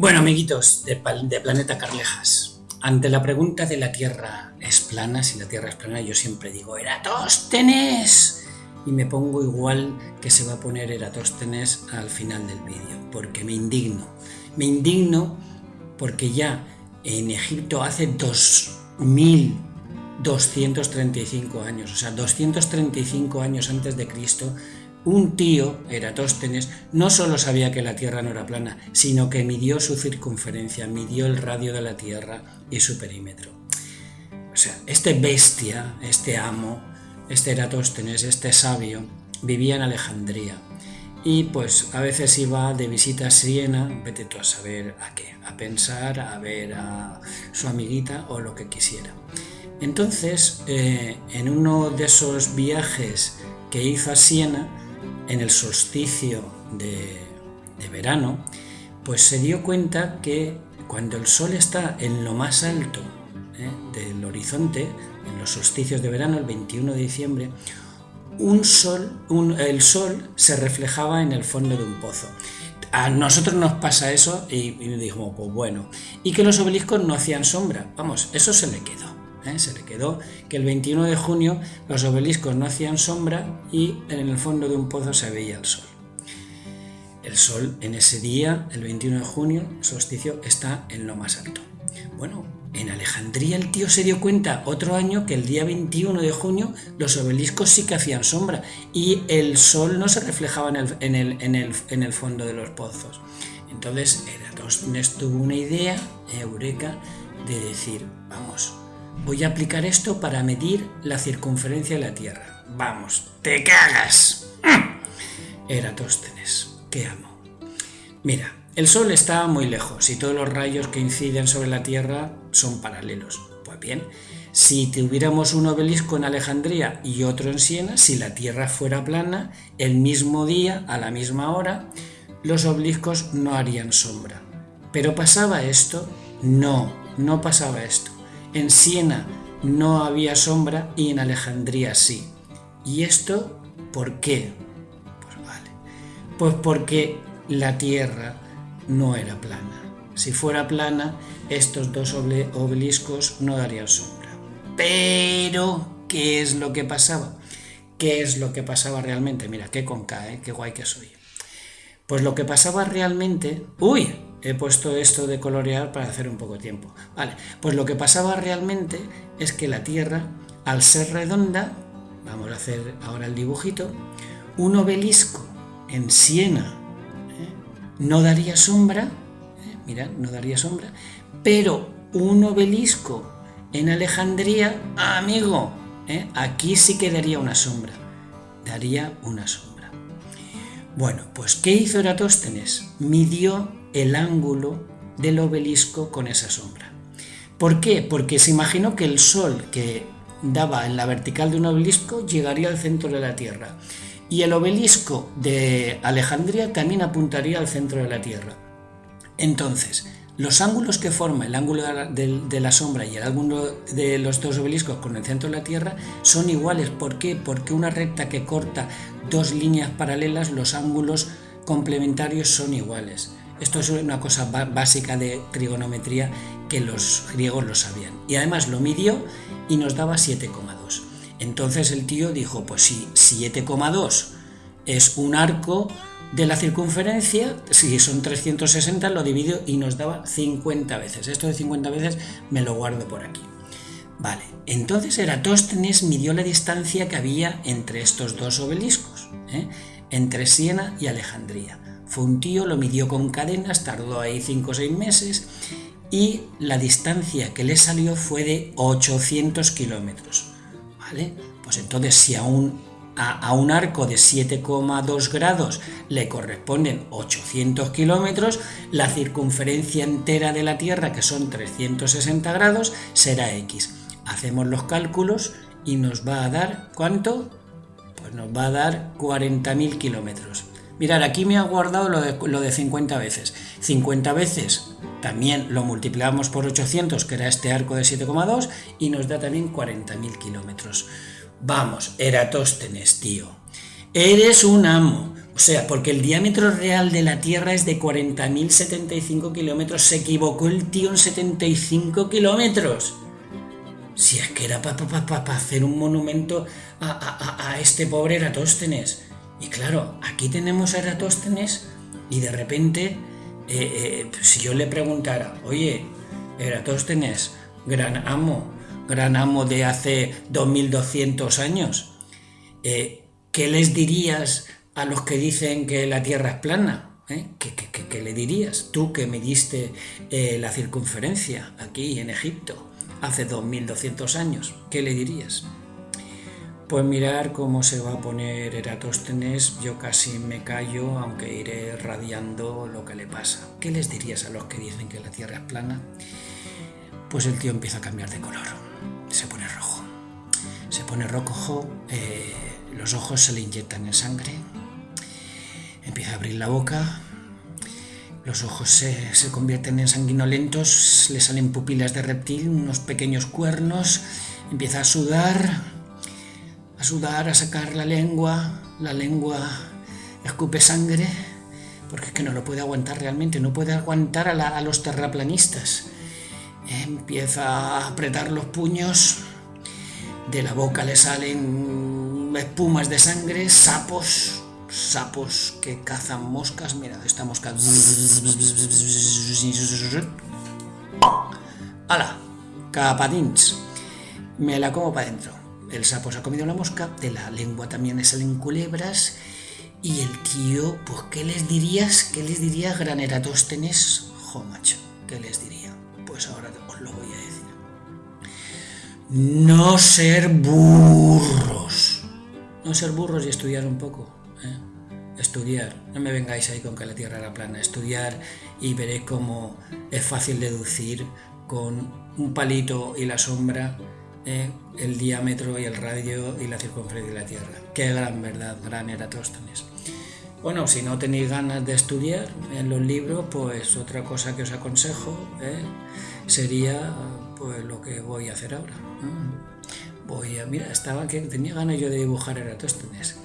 Bueno, amiguitos de, Planeta Carlejas, ante la pregunta de la Tierra es plana, si la Tierra es plana, yo siempre digo Eratóstenes y me pongo igual que se va a poner Eratóstenes al final del vídeo, porque me indigno. Me indigno porque ya en Egipto hace 2235 años, o sea, 235 años antes de Cristo, un tío, Eratóstenes, no solo sabía que la Tierra no era plana, sino que midió su circunferencia, midió el radio de la Tierra y su perímetro. O sea, este bestia, este amo, este Eratóstenes, este sabio, vivía en Alejandría. Y pues a veces iba de visita a Siena, vete tú a saber a qué, a pensar, a ver a su amiguita o lo que quisiera. Entonces, eh, en uno de esos viajes que hizo a Siena, en el solsticio de, verano, pues se dio cuenta que cuando el sol está en lo más alto ¿eh? del horizonte, en los solsticios de verano, el 21 de diciembre, un sol, el sol se reflejaba en el fondo de un pozo. A nosotros nos pasa eso y, y dijimos, pues bueno, y que los obeliscos no hacían sombra. Vamos, eso se le quedó. ¿Eh? se le quedó que el 21 de junio los obeliscos no hacían sombra y en el fondo de un pozo se veía el sol. El sol en ese día, el 21 de junio, solsticio, está en lo más alto. Bueno, en Alejandría el tío se dio cuenta otro año que el día 21 de junio los obeliscos sí que hacían sombra y el sol no se reflejaba en el, en el, en el, en el fondo de los pozos. Entonces Eratóstenes tuvo una idea, eureka, de decir, vamos, Voy a aplicar esto para medir la circunferencia de la Tierra. Vamos, te cagas. Eratóstenes, que amo. Mira, el Sol está muy lejos y todos los rayos que inciden sobre la Tierra son paralelos. Pues bien, si tuviéramos un obelisco en Alejandría y otro en Siena, si la Tierra fuera plana, el mismo día, a la misma hora, los obeliscos no harían sombra. ¿Pero pasaba esto? No, no pasaba esto. En Siena no había sombra y en Alejandría sí. ¿Y esto por qué? Pues vale. Pues porque la Tierra no era plana. Si fuera plana, estos dos obeliscos no darían sombra. Pero, ¿qué es lo que pasaba? ¿Qué es lo que pasaba realmente? Mira, qué conca, ¿eh? qué guay que soy. Pues lo que pasaba realmente... ¡Uy! He puesto esto de colorear para hacer un poco de tiempo. Vale, pues lo que pasaba realmente es que la Tierra, al ser redonda, vamos a hacer ahora el dibujito, un obelisco en Siena ¿eh? no daría sombra, ¿eh? mira, no daría sombra, pero un obelisco en Alejandría, amigo, ¿eh? aquí sí que daría una sombra, daría una sombra. Bueno, pues ¿qué hizo Eratóstenes? Midió el ángulo del obelisco con esa sombra. ¿Por qué? Porque se imaginó que el sol que daba en la vertical de un obelisco llegaría al centro de la Tierra y el obelisco de Alejandría también apuntaría al centro de la Tierra. Entonces, los ángulos que forma el ángulo de la, sombra y el ángulo de los dos obeliscos con el centro de la Tierra son iguales. ¿Por qué? Porque una recta que corta dos líneas paralelas, los ángulos complementarios son iguales. Esto es una cosa básica de trigonometría que los griegos lo sabían. Y además lo midió y nos daba 7,2. Entonces el tío dijo, pues si 7,2 es un arco de la circunferencia, si son 360 lo dividió y nos daba 50 veces. Esto de 50 veces me lo guardo por aquí. Vale, entonces Eratóstenes midió la distancia que había entre estos dos obeliscos, ¿eh? entre Siena y Alejandría. Fue un tío, lo midió con cadenas, tardó ahí 5 o 6 meses y la distancia que le salió fue de 800 kilómetros. ¿Vale? Pues entonces si a un, a, un arco de 7,2 grados le corresponden 800 kilómetros, la circunferencia entera de la Tierra, que son 360 grados, será X. Hacemos los cálculos y nos va a dar, ¿cuánto? Pues nos va a dar 40.000 kilómetros. Mirad, aquí me ha guardado lo de, lo de 50 veces. 50 veces también lo multiplicamos por 800, que era este arco de 7,2, y nos da también 40.000 kilómetros. Vamos, Eratóstenes, tío. Eres un amo. O sea, porque el diámetro real de la Tierra es de 40.075 kilómetros. Se equivocó el tío en 75 kilómetros. Si es que era para hacer un monumento a, este pobre Eratóstenes. Y claro, aquí tenemos a Eratóstenes y de repente, eh, eh, si yo le preguntara, oye, Eratóstenes, gran amo, gran amo de hace 2200 años, eh, ¿qué les dirías a los que dicen que la Tierra es plana? ¿Eh? ¿Qué, le dirías? Tú que me diste eh, la circunferencia aquí en Egipto hace 2200 años, ¿qué le dirías? Pues mirar cómo se va a poner Eratóstenes, yo casi me callo, aunque iré radiando lo que le pasa. ¿Qué les dirías a los que dicen que la Tierra es plana? Pues el tío empieza a cambiar de color, se pone rojo. Se pone rojo, eh, los ojos se le inyectan en sangre, empieza a abrir la boca, los ojos se, se, convierten en sanguinolentos, le salen pupilas de reptil, unos pequeños cuernos, empieza a sudar, a sudar, a sacar la lengua, la lengua escupe sangre, porque es que no lo puede aguantar realmente, no puede aguantar a, a los terraplanistas. Empieza a apretar los puños, de la boca le salen espumas de sangre, sapos, sapos que cazan moscas. Mira, esta mosca. ¡Hala! Capadins. Me la como para adentro. El sapo se ha comido la mosca, de la lengua también le salen culebras. Y el tío, pues, ¿qué les dirías? ¿Qué les dirías, Graneratóstenes? Jo, macho, ¿qué les diría? Pues ahora os lo voy a decir. No ser burros. No ser burros y estudiar un poco. ¿eh? Estudiar. No me vengáis ahí con que la Tierra era plana. Estudiar y veréis cómo es fácil deducir con un palito y la sombra el diámetro y el radio y la circunferencia de la Tierra. Qué gran verdad, gran Eratóstenes. Bueno, si no tenéis ganas de estudiar en los libros, pues otra cosa que os aconsejo ¿eh? sería pues lo que voy a hacer ahora. Voy a, mira, estaba que tenía ganas yo de dibujar Eratóstenes.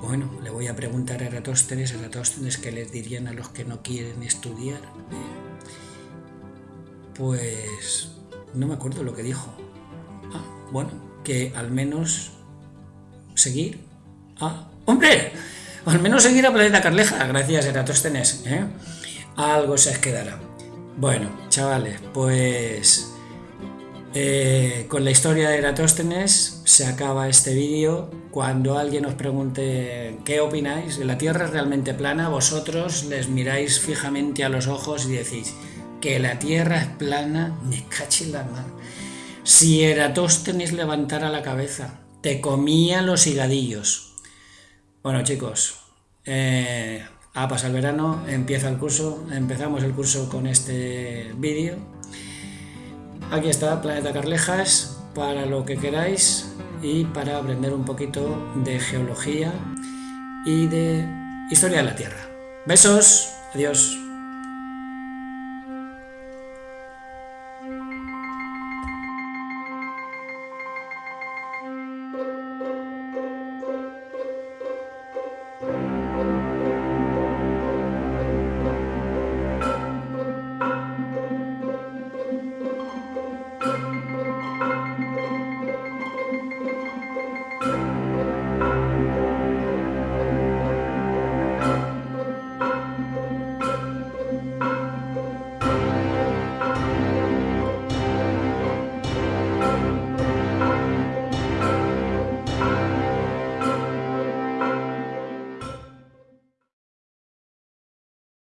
Bueno, le voy a preguntar a Eratóstenes, Eratóstenes, ¿qué les dirían a los que no quieren estudiar? Pues no me acuerdo lo que dijo. Bueno, que al menos seguir. Ah, ¡hombre! al menos seguir a Planeta Carleja, gracias Eratóstenes. ¿eh? Algo se os quedará. Bueno, chavales, pues eh, con la historia de Eratóstenes se acaba este vídeo. Cuando alguien os pregunte qué opináis, ¿la Tierra es realmente plana? Vosotros les miráis fijamente a los ojos y decís que la Tierra es plana, me caché la mano. Si Eratóstenes levantara la cabeza, te comía los higadillos. Bueno chicos, eh, ha pasado el verano, empieza el curso, empezamos el curso con este vídeo. Aquí está Planeta Carlejas para lo que queráis y para aprender un poquito de geología y de historia de la Tierra. Besos, adiós.